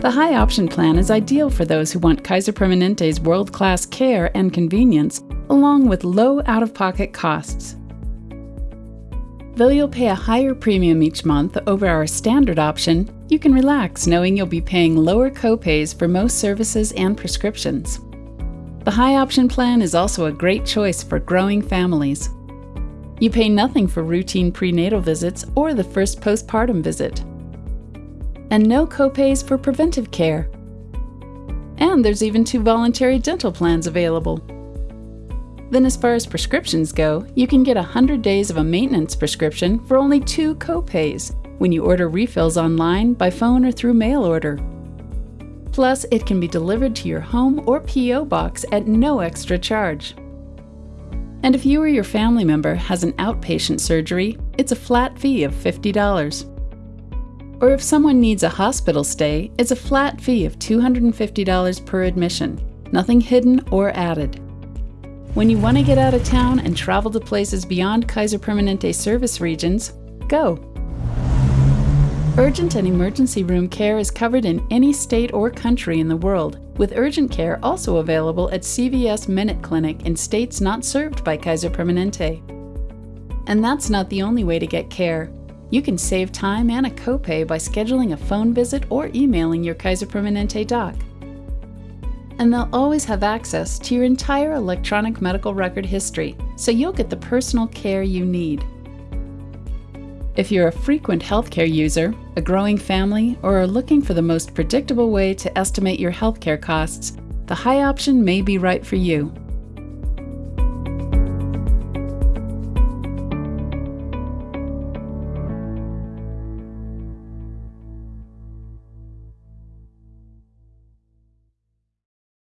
The high option plan is ideal for those who want Kaiser Permanente's world class care and convenience, along with low out of pocket costs. Though you'll pay a higher premium each month over our standard option, you can relax knowing you'll be paying lower copays for most services and prescriptions. The high option plan is also a great choice for growing families. You pay nothing for routine prenatal visits or the first postpartum visit and no copays for preventive care. And there's even two voluntary dental plans available. Then as far as prescriptions go, you can get 100 days of a maintenance prescription for only two copays when you order refills online, by phone, or through mail order. Plus, it can be delivered to your home or P.O. box at no extra charge. And if you or your family member has an outpatient surgery, it's a flat fee of $50. Or if someone needs a hospital stay, it's a flat fee of $250 per admission, nothing hidden or added. When you want to get out of town and travel to places beyond Kaiser Permanente service regions, go. Urgent and emergency room care is covered in any state or country in the world, with urgent care also available at CVS Minute Clinic in states not served by Kaiser Permanente. And that's not the only way to get care. You can save time and a copay by scheduling a phone visit or emailing your Kaiser Permanente doc. And they'll always have access to your entire electronic medical record history, so you'll get the personal care you need. If you're a frequent healthcare user, a growing family, or are looking for the most predictable way to estimate your healthcare costs, the high option may be right for you.